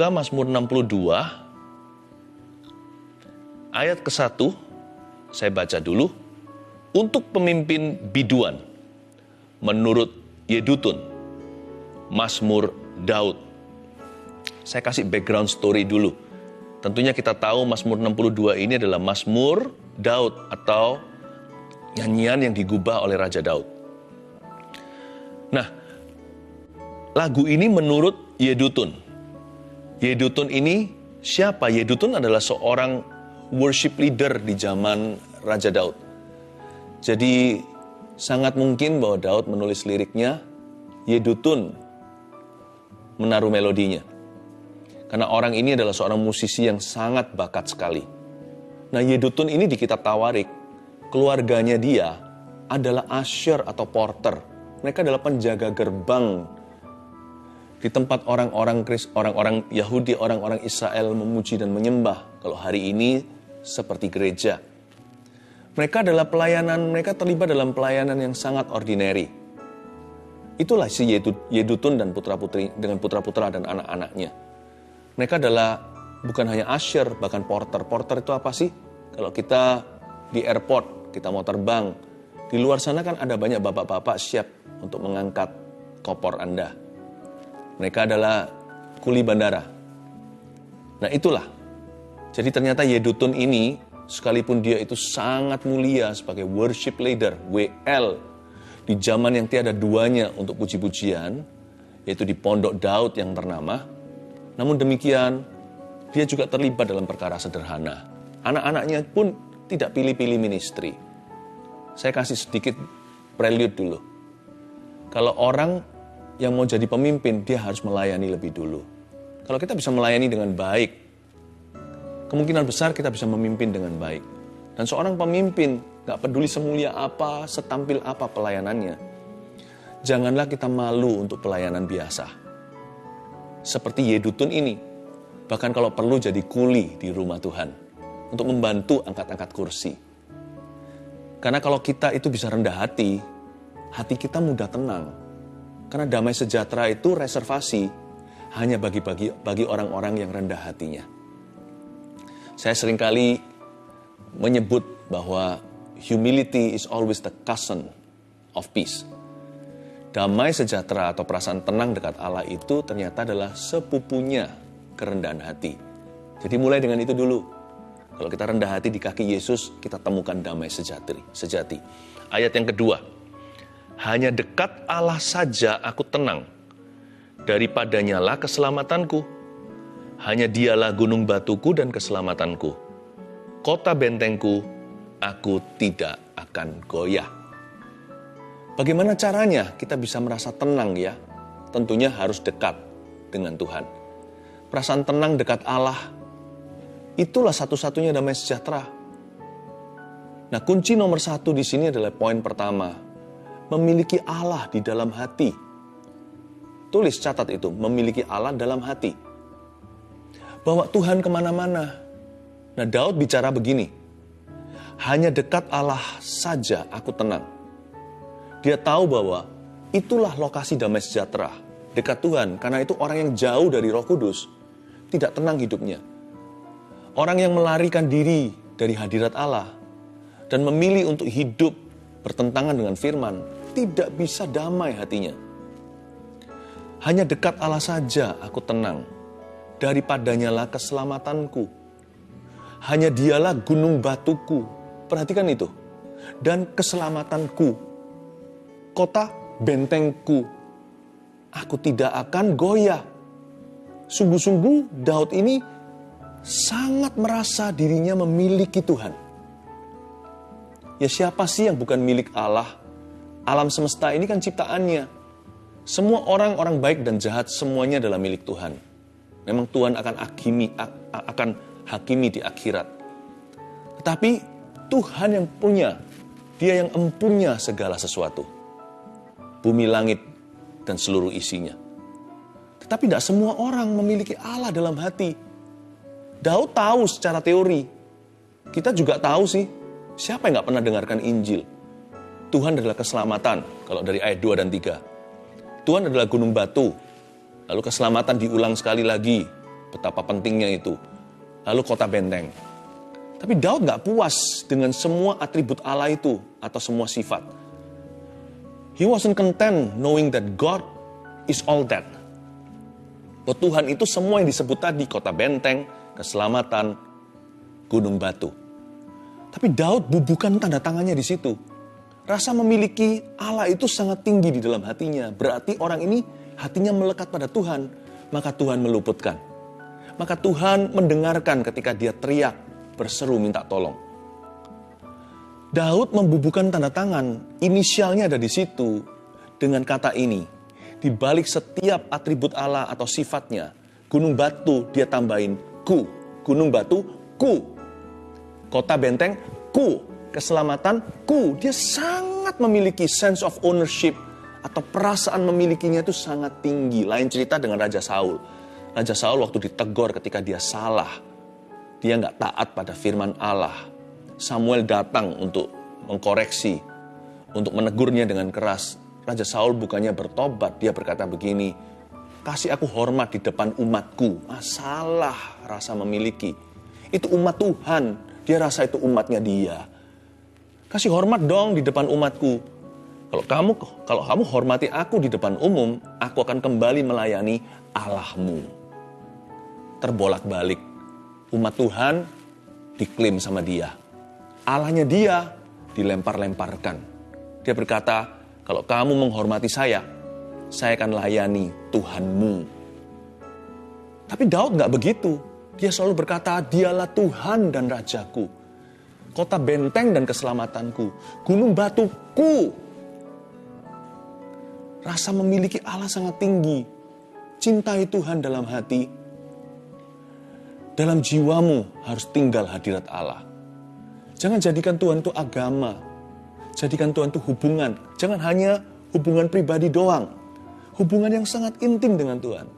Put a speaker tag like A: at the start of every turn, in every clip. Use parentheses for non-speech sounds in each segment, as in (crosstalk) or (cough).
A: buka Mazmur 62 ayat ke-1 saya baca dulu untuk pemimpin biduan menurut Yedutun Mazmur Daud. Saya kasih background story dulu. Tentunya kita tahu Mazmur 62 ini adalah Mazmur Daud atau nyanyian yang digubah oleh Raja Daud. Nah, lagu ini menurut Yedutun. Yedutun ini siapa? Yedutun adalah seorang worship leader di zaman Raja Daud. Jadi sangat mungkin bahwa Daud menulis liriknya, Yedutun menaruh melodinya. Karena orang ini adalah seorang musisi yang sangat bakat sekali. Nah Yedutun ini di kitab Tawarik, keluarganya dia adalah usher atau porter. Mereka adalah penjaga gerbang di tempat orang-orang orang-orang Yahudi, orang-orang Israel memuji dan menyembah. Kalau hari ini seperti gereja. Mereka adalah pelayanan, mereka terlibat dalam pelayanan yang sangat ordinary. Itulah si Yedutun dan putra-putri dengan putra-putra dan anak-anaknya. Mereka adalah bukan hanya usher, bahkan porter. Porter itu apa sih? Kalau kita di airport, kita mau terbang, di luar sana kan ada banyak bapak-bapak siap untuk mengangkat kopor Anda mereka adalah kuli bandara. Nah itulah. Jadi ternyata Yedutun ini, sekalipun dia itu sangat mulia sebagai worship leader, WL, di zaman yang tiada duanya untuk puji-pujian, yaitu di Pondok Daud yang ternama. Namun demikian, dia juga terlibat dalam perkara sederhana. Anak-anaknya pun tidak pilih-pilih ministry. Saya kasih sedikit prelude dulu. Kalau orang yang mau jadi pemimpin, dia harus melayani lebih dulu. Kalau kita bisa melayani dengan baik, kemungkinan besar kita bisa memimpin dengan baik. Dan seorang pemimpin, gak peduli semulia apa, setampil apa pelayanannya, janganlah kita malu untuk pelayanan biasa. Seperti Yedutun ini, bahkan kalau perlu jadi kuli di rumah Tuhan, untuk membantu angkat-angkat kursi. Karena kalau kita itu bisa rendah hati, hati kita mudah tenang, karena damai sejahtera itu reservasi hanya bagi-bagi bagi orang-orang yang rendah hatinya. Saya sering kali menyebut bahwa humility is always the cousin of peace. Damai sejahtera atau perasaan tenang dekat Allah itu ternyata adalah sepupunya kerendahan hati. Jadi mulai dengan itu dulu. Kalau kita rendah hati di kaki Yesus, kita temukan damai sejati. sejati. Ayat yang kedua, hanya dekat Allah saja aku tenang. Daripadanya lah keselamatanku. Hanya dialah gunung batuku dan keselamatanku. Kota bentengku, aku tidak akan goyah. Bagaimana caranya kita bisa merasa tenang ya? Tentunya harus dekat dengan Tuhan. Perasaan tenang dekat Allah, itulah satu-satunya damai sejahtera. Nah kunci nomor satu di sini adalah poin pertama, memiliki Allah di dalam hati. Tulis catat itu, memiliki Allah dalam hati. Bawa Tuhan ke mana-mana. Nah Daud bicara begini, hanya dekat Allah saja aku tenang. Dia tahu bahwa itulah lokasi damai sejahtera, dekat Tuhan. Karena itu orang yang jauh dari roh kudus, tidak tenang hidupnya. Orang yang melarikan diri dari hadirat Allah, dan memilih untuk hidup bertentangan dengan firman, tidak bisa damai hatinya. Hanya dekat Allah saja aku tenang. Daripadanya lah keselamatanku. Hanya dialah gunung batuku. Perhatikan itu. Dan keselamatanku. Kota bentengku. Aku tidak akan goyah. Sungguh-sungguh Daud ini sangat merasa dirinya memiliki Tuhan. Ya siapa sih yang bukan milik Allah Alam semesta ini kan ciptaannya. Semua orang orang baik dan jahat semuanya adalah milik Tuhan. Memang Tuhan akan hakimi akan hakimi di akhirat. Tetapi Tuhan yang punya, Dia yang empunya segala sesuatu. Bumi langit dan seluruh isinya. Tetapi tidak semua orang memiliki Allah dalam hati. Daud tahu secara teori. Kita juga tahu sih, siapa yang nggak pernah dengarkan Injil? Tuhan adalah keselamatan, kalau dari ayat 2 dan 3. Tuhan adalah gunung batu, lalu keselamatan diulang sekali lagi. betapa pentingnya itu. Lalu kota benteng. Tapi Daud nggak puas dengan semua atribut Allah itu atau semua sifat. He wasn't content knowing that God is all that. Bahwa Tuhan itu semua yang disebut tadi, kota benteng, keselamatan, gunung batu. Tapi Daud bubukan tanda tangannya di situ. Rasa memiliki Allah itu sangat tinggi di dalam hatinya. Berarti orang ini hatinya melekat pada Tuhan, maka Tuhan meluputkan. Maka Tuhan mendengarkan ketika dia teriak, berseru minta tolong. Daud membubuhkan tanda tangan, inisialnya ada di situ dengan kata ini. Di balik setiap atribut Allah atau sifatnya, gunung batu dia tambahin ku, gunung batu ku, kota benteng ku, keselamatan ku. Dia sangat memiliki sense of ownership atau perasaan memilikinya itu sangat tinggi. Lain cerita dengan Raja Saul. Raja Saul waktu ditegur ketika dia salah. Dia nggak taat pada firman Allah. Samuel datang untuk mengkoreksi, untuk menegurnya dengan keras. Raja Saul bukannya bertobat, dia berkata begini, kasih aku hormat di depan umatku. Masalah rasa memiliki. Itu umat Tuhan, dia rasa itu umatnya dia. Kasih hormat dong di depan umatku. Kalau kamu kalau kamu hormati aku di depan umum, aku akan kembali melayani Allahmu. Terbolak-balik. Umat Tuhan diklaim sama dia. Allahnya dia dilempar-lemparkan. Dia berkata, kalau kamu menghormati saya, saya akan layani Tuhanmu. Tapi Daud nggak begitu. Dia selalu berkata, dialah Tuhan dan Rajaku kota benteng dan keselamatanku, gunung batuku. Rasa memiliki Allah sangat tinggi. Cintai Tuhan dalam hati. Dalam jiwamu harus tinggal hadirat Allah. Jangan jadikan Tuhan itu agama. Jadikan Tuhan itu hubungan. Jangan hanya hubungan pribadi doang. Hubungan yang sangat intim dengan Tuhan.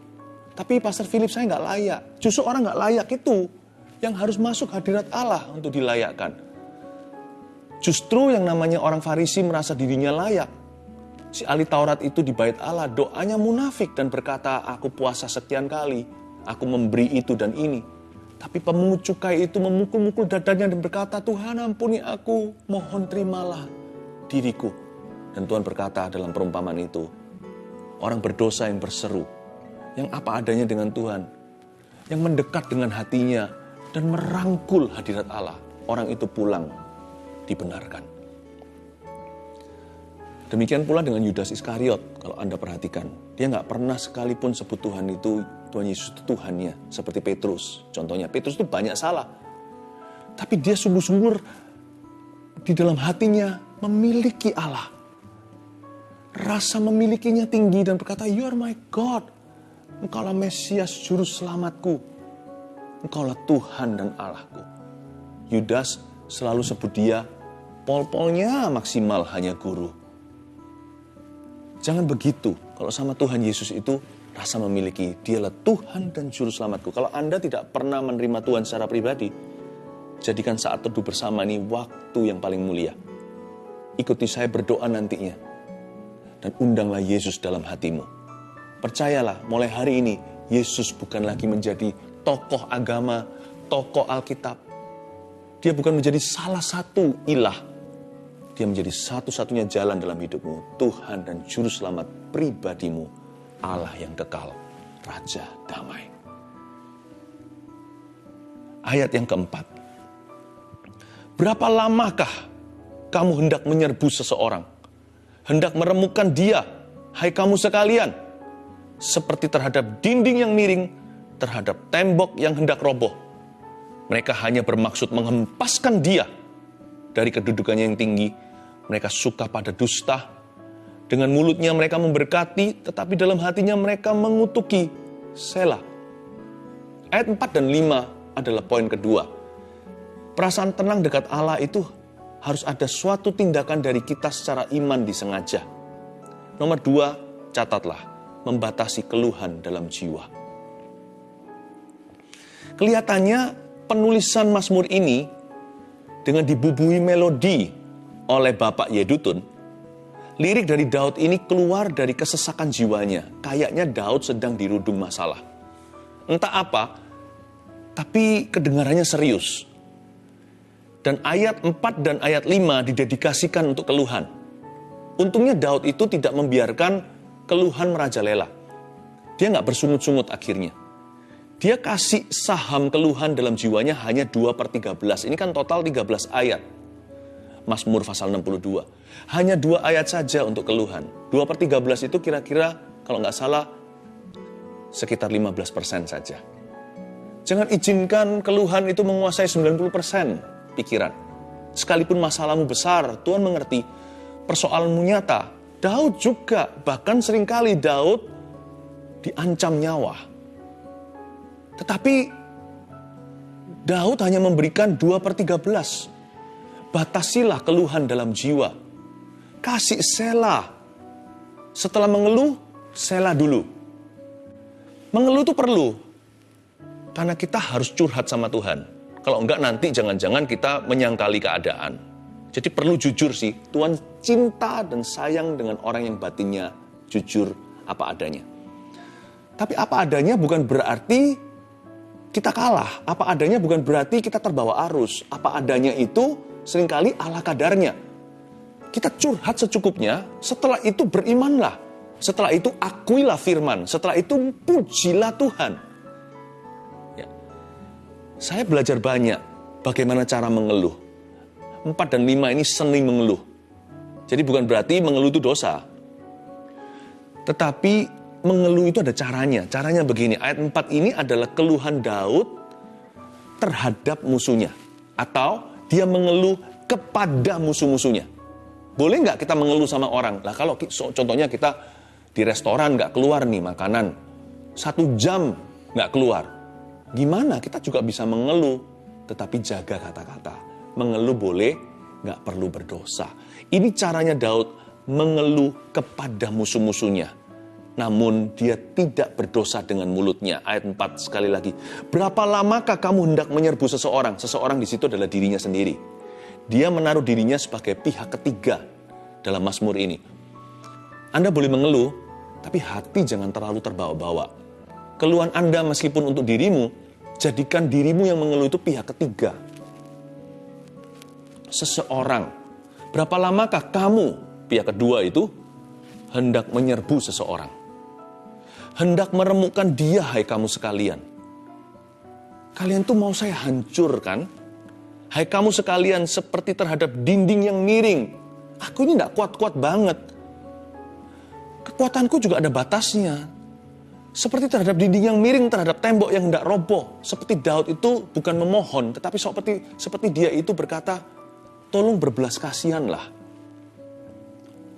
A: Tapi Pastor Philip saya nggak layak. Justru orang nggak layak itu yang harus masuk hadirat Allah untuk dilayakkan. Justru yang namanya orang Farisi merasa dirinya layak. Si ahli Taurat itu di bait Allah doanya munafik dan berkata, aku puasa sekian kali, aku memberi itu dan ini. Tapi pemungut cukai itu memukul-mukul dadanya dan berkata, Tuhan ampuni aku, mohon terimalah diriku. Dan Tuhan berkata dalam perumpamaan itu, orang berdosa yang berseru, yang apa adanya dengan Tuhan, yang mendekat dengan hatinya, dan merangkul hadirat Allah, orang itu pulang dibenarkan. Demikian pula dengan Yudas Iskariot, kalau Anda perhatikan. Dia nggak pernah sekalipun sebut Tuhan itu, Tuhan Yesus itu Tuhannya. Seperti Petrus. Contohnya, Petrus itu banyak salah. Tapi dia sungguh-sungguh di dalam hatinya memiliki Allah. Rasa memilikinya tinggi dan berkata, You are my God. Engkaulah Mesias, Juru Selamatku. Engkaulah Tuhan dan Allahku. Yudas selalu sebut dia, pol-polnya maksimal hanya guru. Jangan begitu. Kalau sama Tuhan Yesus itu rasa memiliki dialah Tuhan dan Juru Selamatku. Kalau Anda tidak pernah menerima Tuhan secara pribadi, jadikan saat teduh bersama ini waktu yang paling mulia. Ikuti saya berdoa nantinya. Dan undanglah Yesus dalam hatimu. Percayalah, mulai hari ini, Yesus bukan lagi menjadi tokoh agama, tokoh Alkitab. Dia bukan menjadi salah satu ilah. Dia menjadi satu-satunya jalan dalam hidupmu. Tuhan dan Juru Selamat pribadimu. Allah yang kekal. Raja damai. Ayat yang keempat. Berapa lamakah kamu hendak menyerbu seseorang? Hendak meremukan dia, hai kamu sekalian. Seperti terhadap dinding yang miring, terhadap tembok yang hendak roboh. Mereka hanya bermaksud menghempaskan dia dari kedudukannya yang tinggi. Mereka suka pada dusta. Dengan mulutnya mereka memberkati, tetapi dalam hatinya mereka mengutuki. Selah. Ayat 4 dan 5 adalah poin kedua. Perasaan tenang dekat Allah itu harus ada suatu tindakan dari kita secara iman disengaja. Nomor dua, catatlah, membatasi keluhan dalam jiwa. Kelihatannya penulisan Mazmur ini dengan dibubuhi melodi oleh Bapak Yedutun, lirik dari Daud ini keluar dari kesesakan jiwanya. Kayaknya Daud sedang dirudung masalah. Entah apa, tapi kedengarannya serius. Dan ayat 4 dan ayat 5 didedikasikan untuk keluhan. Untungnya Daud itu tidak membiarkan keluhan merajalela. Dia nggak bersungut-sungut akhirnya. Dia kasih saham keluhan dalam jiwanya hanya 2 per 13. Ini kan total 13 ayat. Mazmur pasal 62. Hanya dua ayat saja untuk keluhan. 2 per 13 itu kira-kira kalau nggak salah sekitar 15 persen saja. Jangan izinkan keluhan itu menguasai 90 persen pikiran. Sekalipun masalahmu besar, Tuhan mengerti persoalanmu nyata. Daud juga, bahkan sering kali Daud diancam nyawa. Tetapi Daud hanya memberikan 2 per 13. Batasilah keluhan dalam jiwa. Kasih sela. Setelah mengeluh, sela dulu. Mengeluh itu perlu. Karena kita harus curhat sama Tuhan kalau enggak nanti jangan-jangan kita menyangkali keadaan. Jadi perlu jujur sih, Tuhan cinta dan sayang dengan orang yang batinnya jujur apa adanya. Tapi apa adanya bukan berarti kita kalah. Apa adanya bukan berarti kita terbawa arus. Apa adanya itu sering kali ala kadarnya. Kita curhat secukupnya, setelah itu berimanlah. Setelah itu akuilah firman. Setelah itu pujilah Tuhan. Saya belajar banyak bagaimana cara mengeluh. Empat dan lima ini seni mengeluh. Jadi bukan berarti mengeluh itu dosa. Tetapi mengeluh itu ada caranya. Caranya begini, ayat 4 ini adalah keluhan Daud terhadap musuhnya. Atau dia mengeluh kepada musuh-musuhnya. Boleh nggak kita mengeluh sama orang? Lah kalau contohnya kita di restoran nggak keluar nih makanan. Satu jam nggak keluar Gimana kita juga bisa mengeluh, tetapi jaga kata-kata. Mengeluh boleh, nggak perlu berdosa. Ini caranya Daud mengeluh kepada musuh-musuhnya. Namun dia tidak berdosa dengan mulutnya. Ayat 4 sekali lagi. Berapa lamakah kamu hendak menyerbu seseorang? Seseorang di situ adalah dirinya sendiri. Dia menaruh dirinya sebagai pihak ketiga dalam Mazmur ini. Anda boleh mengeluh, tapi hati jangan terlalu terbawa-bawa. Keluhan Anda meskipun untuk dirimu, Jadikan dirimu yang mengeluh itu pihak ketiga. Seseorang. Berapa lamakah kamu, pihak kedua itu, hendak menyerbu seseorang? Hendak meremukkan dia, hai kamu sekalian. Kalian tuh mau saya hancurkan? Hai kamu sekalian seperti terhadap dinding yang miring. Aku ini tidak kuat-kuat banget. Kekuatanku juga ada batasnya. Seperti terhadap dinding yang miring, terhadap tembok yang tidak roboh. Seperti Daud itu bukan memohon, tetapi seperti seperti dia itu berkata, tolong berbelas kasihanlah.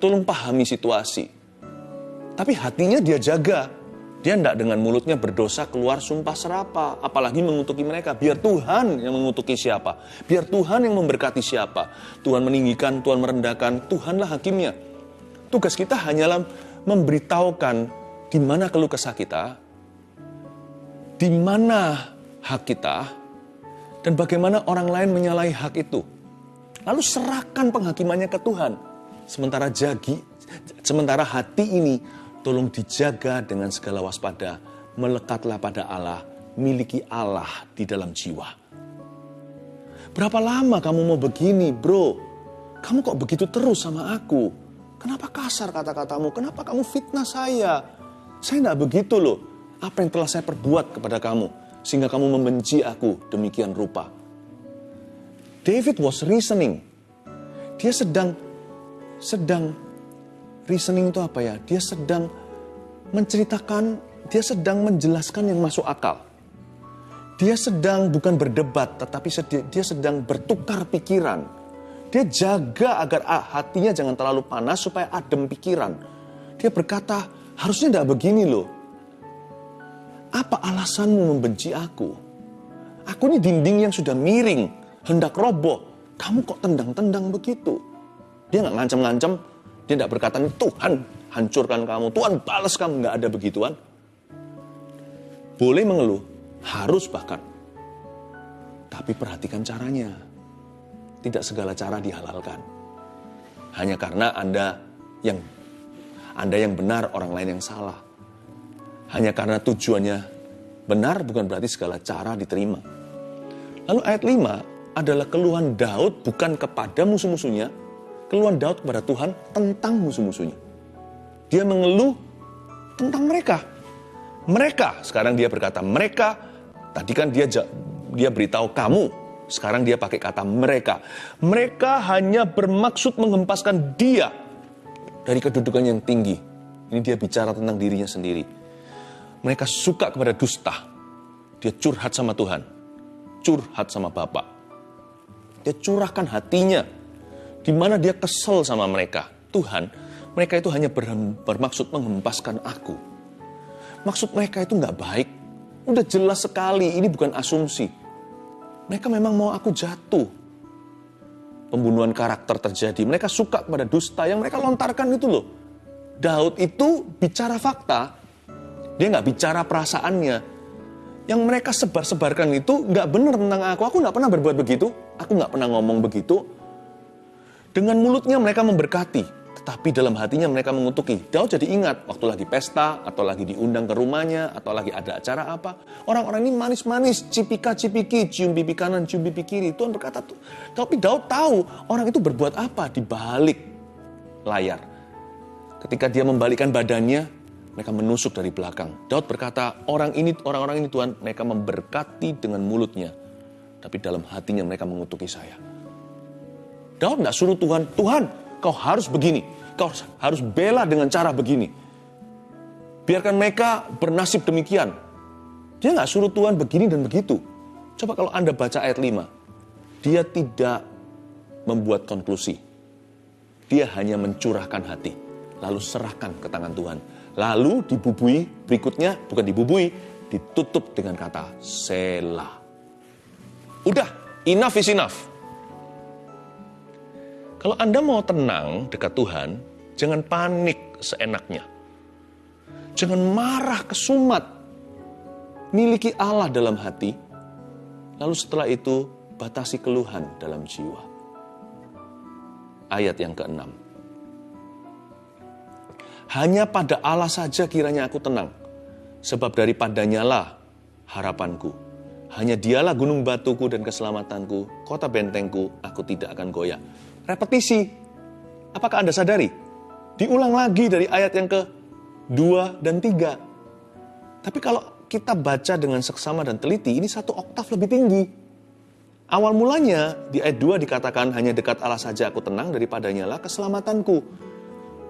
A: Tolong pahami situasi. Tapi hatinya dia jaga. Dia tidak dengan mulutnya berdosa keluar sumpah serapa. Apalagi mengutuki mereka. Biar Tuhan yang mengutuki siapa. Biar Tuhan yang memberkati siapa. Tuhan meninggikan, Tuhan merendahkan. Tuhanlah hakimnya. Tugas kita hanyalah memberitahukan di mana keluh kesah kita, di mana hak kita, dan bagaimana orang lain menyalahi hak itu. Lalu serahkan penghakimannya ke Tuhan. Sementara jagi, sementara hati ini tolong dijaga dengan segala waspada. Melekatlah pada Allah, miliki Allah di dalam jiwa. Berapa lama kamu mau begini, bro? Kamu kok begitu terus sama aku? Kenapa kasar kata-katamu? Kenapa kamu fitnah saya? Saya tidak begitu loh. Apa yang telah saya perbuat kepada kamu sehingga kamu membenci aku demikian rupa. David was reasoning. Dia sedang sedang reasoning itu apa ya? Dia sedang menceritakan, dia sedang menjelaskan yang masuk akal. Dia sedang bukan berdebat, tetapi dia sedang bertukar pikiran. Dia jaga agar hatinya jangan terlalu panas supaya adem pikiran. Dia berkata, Harusnya tidak begini loh. Apa alasanmu membenci aku? Aku ini dinding yang sudah miring, hendak roboh. Kamu kok tendang-tendang begitu? Dia nggak ngancam-ngancam, dia tidak berkata, Tuhan hancurkan kamu, Tuhan balas kamu. Nggak ada begituan. Boleh mengeluh, harus bahkan. Tapi perhatikan caranya. Tidak segala cara dihalalkan. Hanya karena Anda yang anda yang benar, orang lain yang salah. Hanya karena tujuannya Benar bukan berarti segala cara diterima. Lalu ayat 5 adalah keluhan Daud bukan kepada musuh-musuhnya, keluhan Daud kepada Tuhan tentang musuh-musuhnya. Dia mengeluh tentang mereka. Mereka, sekarang dia berkata mereka, tadi kan dia dia beritahu kamu, sekarang dia pakai kata mereka. Mereka hanya bermaksud menghempaskan dia dari kedudukan yang tinggi. Ini dia bicara tentang dirinya sendiri. Mereka suka kepada dusta. Dia curhat sama Tuhan. Curhat sama Bapak. Dia curahkan hatinya. Di mana dia kesel sama mereka. Tuhan, mereka itu hanya bermaksud menghempaskan aku. Maksud mereka itu nggak baik. Udah jelas sekali, ini bukan asumsi. Mereka memang mau aku jatuh. Pembunuhan karakter terjadi. Mereka suka kepada dusta yang mereka lontarkan itu loh. Daud itu bicara fakta. Dia nggak bicara perasaannya. Yang mereka sebar-sebarkan itu nggak benar tentang aku. Aku nggak pernah berbuat begitu. Aku nggak pernah ngomong begitu. Dengan mulutnya mereka memberkati. Tetapi dalam hatinya mereka mengutuki. Daud jadi ingat waktu lagi pesta, atau lagi diundang ke rumahnya, atau lagi ada acara apa. Orang-orang ini manis-manis, cipika-cipiki, cium pipi kanan, cium pipi kiri. Tuhan berkata, tapi Daud tahu orang itu berbuat apa di balik layar. Ketika dia membalikkan badannya, mereka menusuk dari belakang. Daud berkata, orang ini, orang-orang ini Tuhan, mereka memberkati dengan mulutnya. Tapi dalam hatinya mereka mengutuki saya. Daud tidak suruh Tuhan, Tuhan kau harus begini, kau harus bela dengan cara begini. Biarkan mereka bernasib demikian. Dia nggak suruh Tuhan begini dan begitu. Coba kalau Anda baca ayat 5. Dia tidak membuat konklusi. Dia hanya mencurahkan hati. Lalu serahkan ke tangan Tuhan. Lalu dibubui, berikutnya bukan dibubui, ditutup dengan kata Selah. Udah, enough is enough. Kalau Anda mau tenang dekat Tuhan, jangan panik seenaknya. Jangan marah kesumat. Miliki Allah dalam hati, lalu setelah itu batasi keluhan dalam jiwa. Ayat yang keenam. Hanya pada Allah saja kiranya aku tenang, sebab daripadanya lah harapanku. Hanya dialah gunung batuku dan keselamatanku, kota bentengku, aku tidak akan goyah repetisi. Apakah Anda sadari? Diulang lagi dari ayat yang ke 2 dan 3. Tapi kalau kita baca dengan seksama dan teliti, ini satu oktav lebih tinggi. Awal mulanya di ayat 2 dikatakan hanya dekat Allah saja aku tenang daripadanya lah keselamatanku.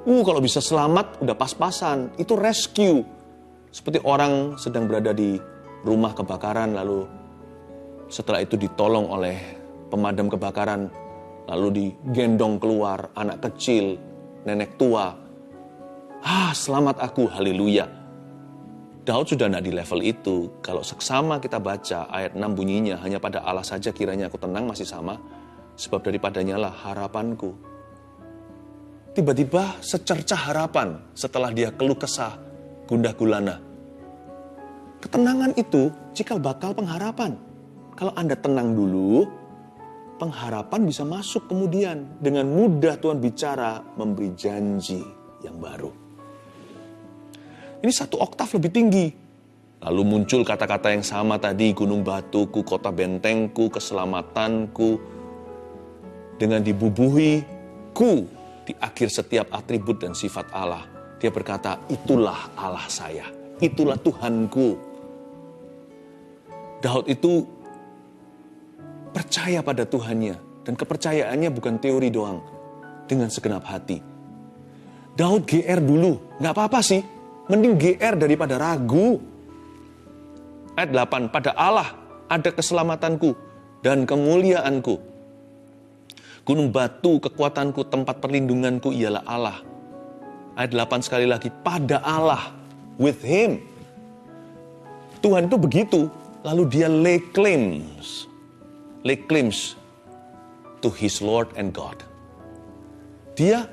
A: Uh, kalau bisa selamat udah pas-pasan. Itu rescue. Seperti orang sedang berada di rumah kebakaran lalu setelah itu ditolong oleh pemadam kebakaran lalu digendong keluar anak kecil, nenek tua. Ah, selamat aku, haleluya. Daud sudah tidak di level itu. Kalau seksama kita baca ayat 6 bunyinya, hanya pada Allah saja kiranya aku tenang masih sama, sebab daripadanya lah harapanku. Tiba-tiba secercah harapan setelah dia keluh kesah, gundah gulana. Ketenangan itu cikal bakal pengharapan. Kalau Anda tenang dulu, pengharapan bisa masuk kemudian. Dengan mudah Tuhan bicara memberi janji yang baru. Ini satu oktav lebih tinggi. Lalu muncul kata-kata yang sama tadi, gunung batuku, kota bentengku, keselamatanku. Dengan dibubuhi ku di akhir setiap atribut dan sifat Allah. Dia berkata, itulah Allah saya, itulah Tuhanku. Daud itu percaya pada Tuhannya. Dan kepercayaannya bukan teori doang. Dengan segenap hati. Daud GR dulu. Nggak apa-apa sih. Mending GR daripada ragu. Ayat 8. Pada Allah ada keselamatanku dan kemuliaanku. Gunung batu kekuatanku, tempat perlindunganku ialah Allah. Ayat 8 sekali lagi. Pada Allah. With Him. Tuhan itu begitu. Lalu dia lay claims lay claims to his Lord and God. Dia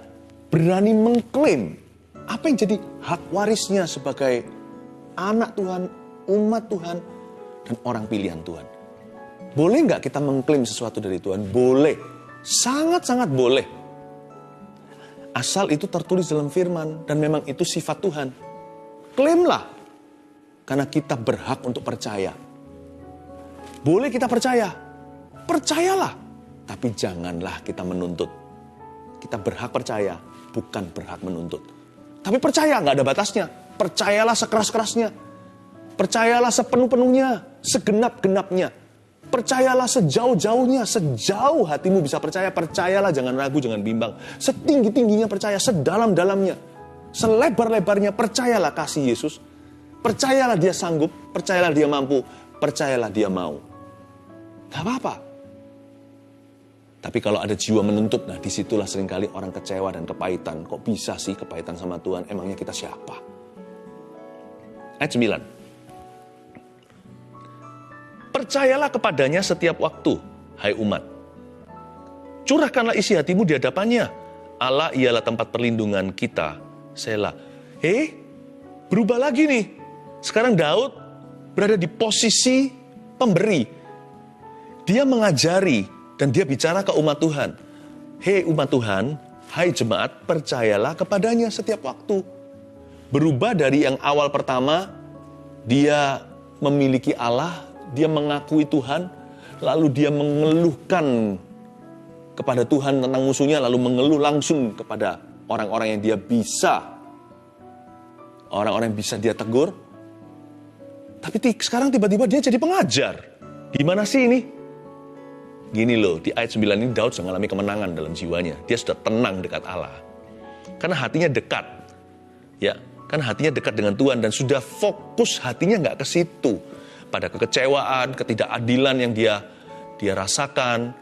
A: berani mengklaim apa yang jadi hak warisnya sebagai anak Tuhan, umat Tuhan, dan orang pilihan Tuhan. Boleh nggak kita mengklaim sesuatu dari Tuhan? Boleh. Sangat-sangat boleh. Asal itu tertulis dalam firman dan memang itu sifat Tuhan. Klaimlah. Karena kita berhak untuk percaya. Boleh kita percaya. Percayalah. Tapi janganlah kita menuntut. Kita berhak percaya, bukan berhak menuntut. Tapi percaya, nggak ada batasnya. Percayalah sekeras-kerasnya. Percayalah sepenuh-penuhnya, segenap-genapnya. Percayalah sejauh-jauhnya, sejauh hatimu bisa percaya, percayalah jangan ragu, jangan bimbang. Setinggi-tingginya percaya, sedalam-dalamnya, selebar-lebarnya percayalah kasih Yesus. Percayalah dia sanggup, percayalah dia mampu, percayalah dia mau. Gak apa-apa. Tapi kalau ada jiwa menuntut, nah di situlah sering kali orang kecewa dan kepahitan. Kok bisa sih kepahitan sama Tuhan? Emangnya kita siapa? Ayat 9. Percayalah kepadanya setiap waktu, hai umat. Curahkanlah isi hatimu di hadapannya. Allah ialah tempat perlindungan kita. Sela. Hei, berubah lagi nih. Sekarang Daud berada di posisi pemberi. Dia mengajari dan dia bicara ke umat Tuhan. Hei umat Tuhan, hai jemaat, percayalah kepadanya setiap waktu. Berubah dari yang awal pertama, dia memiliki Allah, dia mengakui Tuhan, lalu dia mengeluhkan kepada Tuhan tentang musuhnya, lalu mengeluh langsung kepada orang-orang yang dia bisa, orang-orang yang bisa dia tegur. Tapi sekarang tiba-tiba dia jadi pengajar. Gimana sih ini? Gini loh, di ayat 9 ini Daud sudah mengalami kemenangan dalam jiwanya. Dia sudah tenang dekat Allah. Karena hatinya dekat. Ya, kan hatinya dekat dengan Tuhan dan sudah fokus hatinya nggak ke situ pada kekecewaan, ketidakadilan yang dia dia rasakan,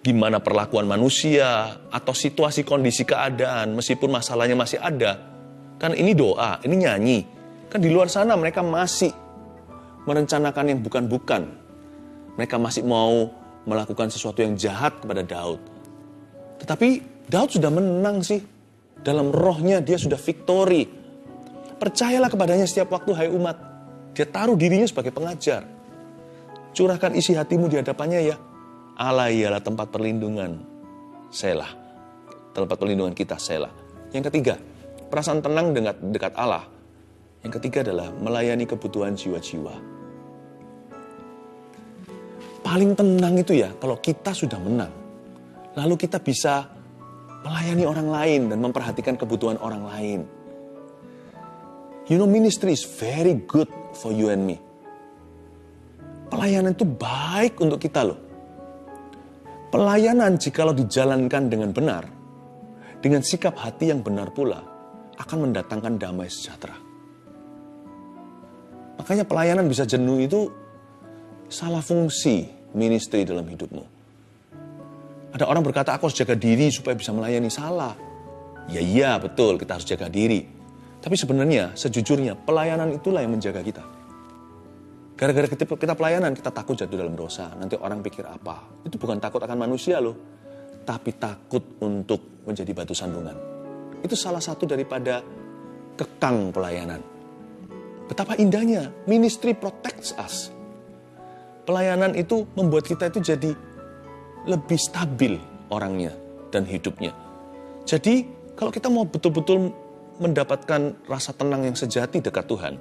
A: gimana perlakuan manusia atau situasi kondisi keadaan meskipun masalahnya masih ada. Kan ini doa, ini nyanyi. Kan di luar sana mereka masih merencanakan yang bukan-bukan. Mereka masih mau melakukan sesuatu yang jahat kepada Daud. Tetapi Daud sudah menang sih. Dalam rohnya dia sudah victory. Percayalah kepadanya setiap waktu hai umat. Dia taruh dirinya sebagai pengajar. Curahkan isi hatimu di hadapannya ya. Allah ialah tempat perlindungan. Selah. Tempat perlindungan kita, selah. Yang ketiga, perasaan tenang dekat, dekat Allah. Yang ketiga adalah melayani kebutuhan jiwa-jiwa. Paling tenang itu ya kalau kita sudah menang. Lalu kita bisa melayani orang lain dan memperhatikan kebutuhan orang lain. You know ministry is very good for you and me. Pelayanan itu baik untuk kita loh. Pelayanan jikalau dijalankan dengan benar, dengan sikap hati yang benar pula, akan mendatangkan damai sejahtera. Makanya pelayanan bisa jenuh itu salah fungsi ministry dalam hidupmu. Ada orang berkata, aku harus jaga diri supaya bisa melayani. Salah. Ya iya, betul, kita harus jaga diri. Tapi sebenarnya, sejujurnya, pelayanan itulah yang menjaga kita. Gara-gara kita, pelayanan, kita takut jatuh dalam dosa. Nanti orang pikir apa? Itu bukan takut akan manusia loh. Tapi takut untuk menjadi batu sandungan. Itu salah satu daripada kekang pelayanan. Betapa indahnya, ministry protects us. Pelayanan itu membuat kita itu jadi lebih stabil orangnya dan hidupnya. Jadi kalau kita mau betul-betul mendapatkan rasa tenang yang sejati dekat Tuhan,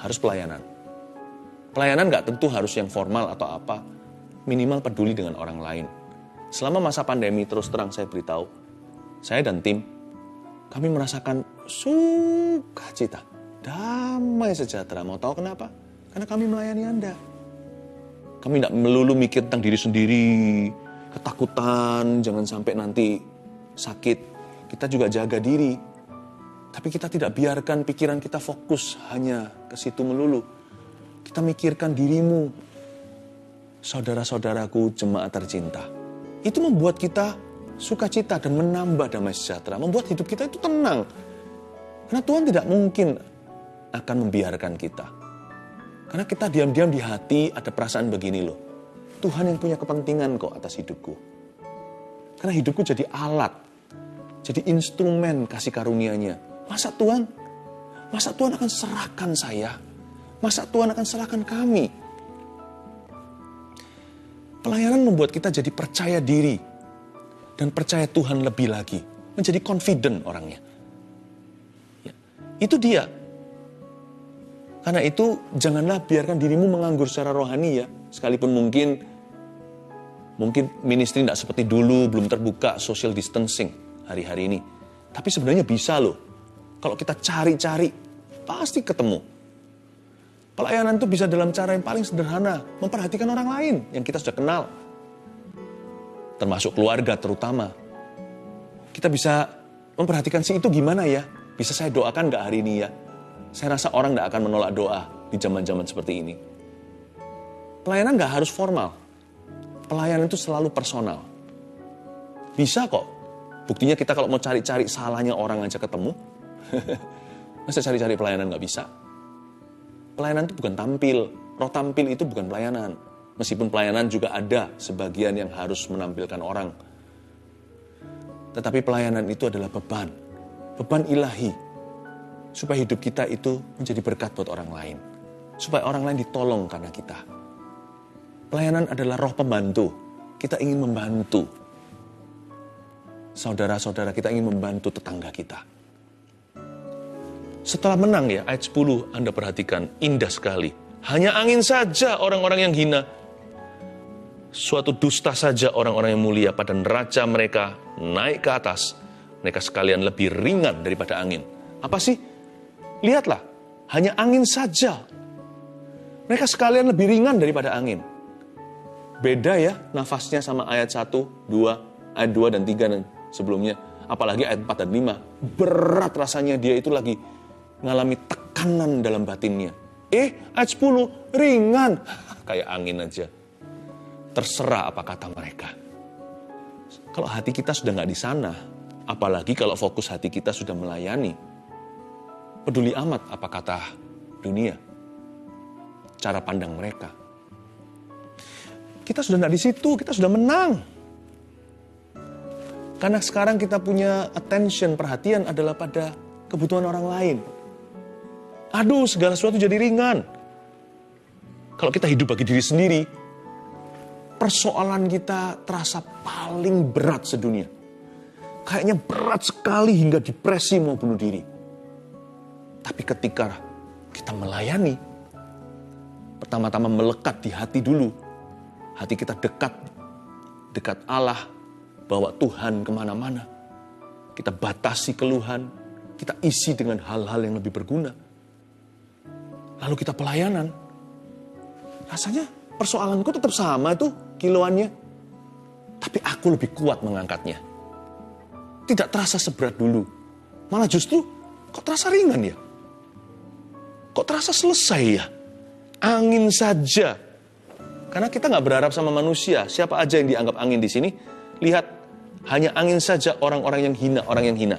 A: harus pelayanan. Pelayanan nggak tentu harus yang formal atau apa, minimal peduli dengan orang lain. Selama masa pandemi terus terang saya beritahu, saya dan tim, kami merasakan sukacita, damai sejahtera. Mau tahu kenapa? Karena kami melayani Anda. Kami tidak melulu mikir tentang diri sendiri, ketakutan, jangan sampai nanti sakit. Kita juga jaga diri, tapi kita tidak biarkan pikiran kita fokus hanya ke situ melulu. Kita mikirkan dirimu, saudara-saudaraku jemaat tercinta. Itu membuat kita sukacita dan menambah damai sejahtera. Membuat hidup kita itu tenang. Karena Tuhan tidak mungkin akan membiarkan kita. Karena kita diam-diam di hati ada perasaan begini loh. Tuhan yang punya kepentingan kok atas hidupku. Karena hidupku jadi alat, jadi instrumen kasih karunia-Nya Masa Tuhan, masa Tuhan akan serahkan saya? Masa Tuhan akan serahkan kami? Pelayanan membuat kita jadi percaya diri dan percaya Tuhan lebih lagi, menjadi confident orangnya. Ya, itu dia. Karena itu janganlah biarkan dirimu menganggur secara rohani ya. Sekalipun mungkin mungkin ministry tidak seperti dulu, belum terbuka social distancing hari-hari ini. Tapi sebenarnya bisa loh. Kalau kita cari-cari, pasti ketemu. Pelayanan itu bisa dalam cara yang paling sederhana, memperhatikan orang lain yang kita sudah kenal. Termasuk keluarga terutama. Kita bisa memperhatikan si itu gimana ya? Bisa saya doakan nggak hari ini ya? Saya rasa orang nggak akan menolak doa di zaman-zaman seperti ini. Pelayanan nggak harus formal. Pelayanan itu selalu personal. Bisa kok. Buktinya kita kalau mau cari-cari salahnya orang aja ketemu. (laughs) Masa cari-cari pelayanan nggak bisa? Pelayanan itu bukan tampil. Roh tampil itu bukan pelayanan. Meskipun pelayanan juga ada sebagian yang harus menampilkan orang. Tetapi pelayanan itu adalah beban. Beban ilahi. Supaya hidup kita itu menjadi berkat buat orang lain. Supaya orang lain ditolong karena kita. Pelayanan adalah roh pembantu. Kita ingin membantu. Saudara-saudara kita ingin membantu tetangga kita. Setelah menang ya, ayat 10 Anda perhatikan, indah sekali. Hanya angin saja orang-orang yang hina. Suatu dusta saja orang-orang yang mulia pada neraca mereka naik ke atas. Mereka sekalian lebih ringan daripada angin. Apa sih? Lihatlah, hanya angin saja. Mereka sekalian lebih ringan daripada angin. Beda ya nafasnya sama ayat 1, 2, ayat 2 dan 3 dan sebelumnya. Apalagi ayat 4 dan 5. Berat rasanya dia itu lagi mengalami tekanan dalam batinnya. Eh, ayat 10, ringan. (laughs) Kayak angin aja. Terserah apa kata mereka. Kalau hati kita sudah nggak di sana, apalagi kalau fokus hati kita sudah melayani, peduli amat apa kata dunia, cara pandang mereka. Kita sudah nggak di situ, kita sudah menang. Karena sekarang kita punya attention, perhatian adalah pada kebutuhan orang lain. Aduh, segala sesuatu jadi ringan. Kalau kita hidup bagi diri sendiri, persoalan kita terasa paling berat sedunia. Kayaknya berat sekali hingga depresi mau bunuh diri. Tapi ketika kita melayani, pertama-tama melekat di hati dulu. Hati kita dekat, dekat Allah, bawa Tuhan ke mana-mana. Kita batasi keluhan, kita isi dengan hal-hal yang lebih berguna lalu kita pelayanan, rasanya persoalanku tetap sama itu kiloannya. Tapi aku lebih kuat mengangkatnya. Tidak terasa seberat dulu. Malah justru kok terasa ringan ya? Kok terasa selesai ya? Angin saja. Karena kita nggak berharap sama manusia. Siapa aja yang dianggap angin di sini, lihat hanya angin saja orang-orang yang hina, orang yang hina.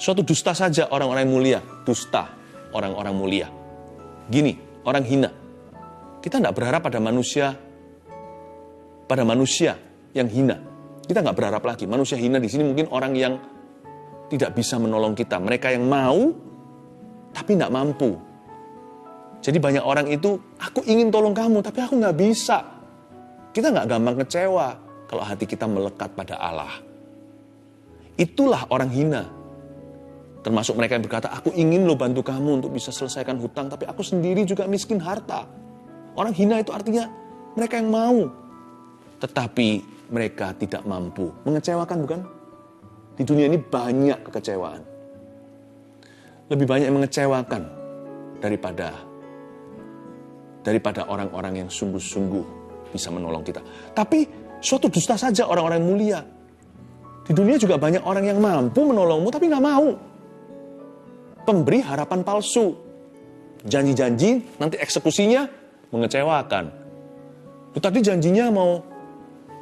A: Suatu dusta saja orang-orang yang mulia, dusta orang-orang mulia. Gini, orang hina. Kita nggak berharap pada manusia, pada manusia yang hina. Kita nggak berharap lagi. Manusia hina di sini mungkin orang yang tidak bisa menolong kita. Mereka yang mau, tapi nggak mampu. Jadi banyak orang itu, aku ingin tolong kamu, tapi aku nggak bisa. Kita nggak gampang kecewa kalau hati kita melekat pada Allah. Itulah orang hina. Termasuk mereka yang berkata, aku ingin lo bantu kamu untuk bisa selesaikan hutang, tapi aku sendiri juga miskin harta. Orang hina itu artinya mereka yang mau, tetapi mereka tidak mampu. Mengecewakan bukan? Di dunia ini banyak kekecewaan. Lebih banyak mengecewakan daripada daripada orang-orang yang sungguh-sungguh bisa menolong kita. Tapi suatu dusta saja orang-orang yang mulia. Di dunia juga banyak orang yang mampu menolongmu tapi nggak mau pemberi harapan palsu. Janji-janji, nanti eksekusinya mengecewakan. Lu tadi janjinya mau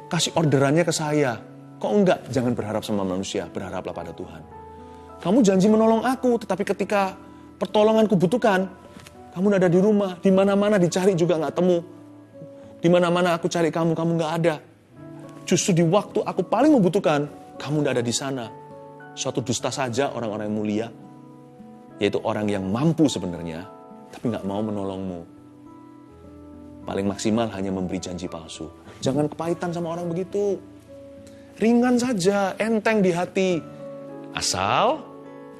A: kasih orderannya ke saya. Kok enggak? Jangan berharap sama manusia, berharaplah pada Tuhan. Kamu janji menolong aku, tetapi ketika pertolongan kubutuhkan, kamu ada di rumah, di mana-mana dicari juga nggak temu. Di mana-mana aku cari kamu, kamu nggak ada. Justru di waktu aku paling membutuhkan, kamu nggak ada di sana. Suatu dusta saja orang-orang yang mulia yaitu orang yang mampu sebenarnya, tapi nggak mau menolongmu. Paling maksimal hanya memberi janji palsu. Jangan kepahitan sama orang begitu. Ringan saja, enteng di hati. Asal,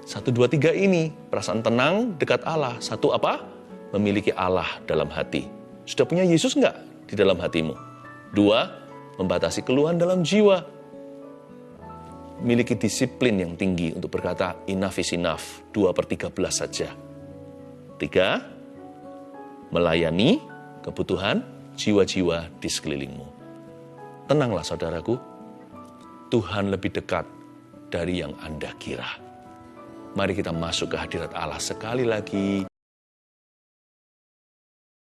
A: satu, dua, tiga ini, perasaan tenang dekat Allah. Satu apa? memiliki Allah dalam hati. Sudah punya Yesus enggak di dalam hatimu? Dua, membatasi keluhan dalam jiwa. Miliki disiplin yang tinggi untuk berkata enough is enough, 2 per 13 saja. Tiga, melayani kebutuhan jiwa-jiwa di sekelilingmu. Tenanglah saudaraku, Tuhan lebih dekat dari yang Anda kira. Mari kita masuk ke hadirat Allah sekali lagi.